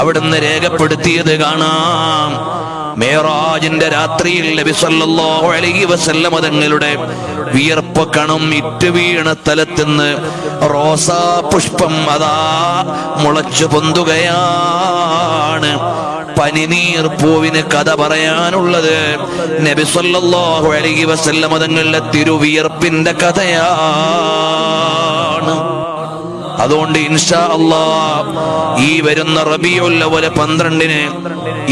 അവിടുന്ന് രേഖപ്പെടുത്തിയത് കാണാം. മേറാജിന്റെ രാത്രിയിൽ നബി സല്ലല്ലാഹു അലൈഹി വസല്ലമ തങ്ങളുടെ വിയർപ്പ് കണം ഇറ്റ് വീണ സ്ഥലത്തുനിന്ന് റോസാ പുഷ്പം അതാ മുളച്ചു പൊന്തുകയാണ്. പനിനീർ പൂവിന് കഥ പറയാനുള്ളത് നബി സല്ലല്ലാഹു അലൈഹി വസല്ലമ തങ്ങളുടെ തിരുവിയർപ്പിന്റെ കഥയാണ് അതുകൊണ്ട് ഇൻഷാ അള്ളാ ഈ വരുന്ന റബിയുൽ അവൽ പന്ത്രണ്ടിന്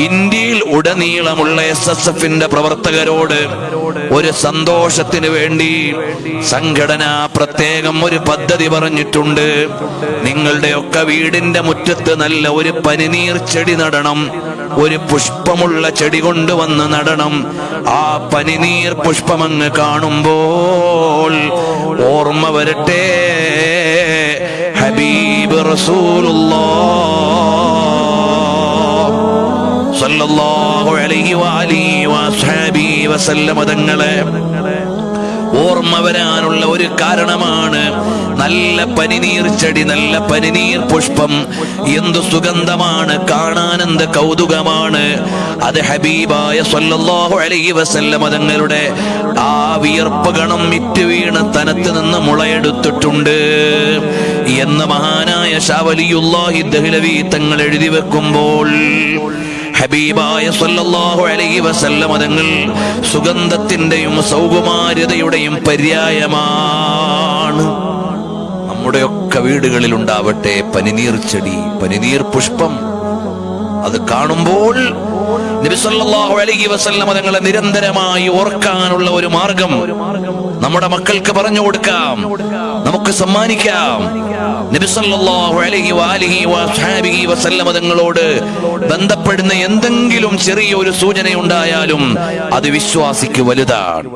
ഇന്ത്യയിൽ ഉടനീളമുള്ള എസ് എസ് എഫിന്റെ പ്രവർത്തകരോട് ഒരു സന്തോഷത്തിന് വേണ്ടി സംഘടന പ്രത്യേകം ഒരു പദ്ധതി പറഞ്ഞിട്ടുണ്ട്. നിങ്ങളുടെയൊക്കെ വീടിന്റെ മുറ്റത്ത് നല്ല ഒരു പനിനീർ ചെടി നടണം. ഒരു പുഷ്പമുള്ള ചെടി കൊണ്ടുവന്ന് നടണം. ആ പനിനീർ പുഷ്പമങ്ങ് കാണുമ്പോൾ ഓർമ്മ വരട്ടെ. ഹബീബ് തങ്ങളെ. ഓർമ്മ വരാനുള്ള ഒരു കാരണമാണ് നല്ല പനിനീർ ചെടി നല്ല പനിനീർ പുഷ്പം. എന്തു സുഗന്ധമാണ് കാണാൻ കൗതുകമാണ്. അത് ഹബീബായ സല്ലല്ലാഹു അലൈഹി വസല്ലമ തങ്ങളുടെ ആ വിയർപ്പ് ഗണം മിറ്റ് വീണ് തനത്ത് നിന്ന് മുളയെടുത്തിട്ടുണ്ട്. എന്ന് മഹാനായ ഷാവലിയുല്ലാഹി ദഹ്ലവി തങ്ങൾ എഴുതി വെക്കുമ്പോൾ ഹബീബായ സല്ലല്ലാഹു അലൈഹി വസല്ലമ തങ്ങൾ സുഗന്ധത്തിന്റെയും സൗകുമാര്യതയുടെയും പര്യായമാണ്. നമ്മുടെയൊക്കെ വീടുകളിൽ ഉണ്ടാവട്ടെ പനിനീർ ചെടി പനിനീർ പുഷ്പം. അത് കാണുമ്പോൾ നബി സല്ലല്ലാഹു അലൈഹി വസല്ലമ തങ്ങളെ നിരന്തരമായി ഓർക്കാനുള്ള ഒരു മാർഗം നമ്മുടെ മക്കൾക്ക് പറഞ്ഞു കൊടുക്കാം. നമുക്ക് സമ്മാനിക്കാം. നബി സല്ലല്ലാഹു അലൈഹി വാലിഹി വസ്ഹാബിഹി വസല്ലമ തങ്ങളോട് ബന്ധപ്പെടുന്ന എന്തെങ്കിലും ചെറിയ ഒരു സൂചനയുണ്ടായാലും അത് വിശ്വാസിക്ക് വലുതാണ്.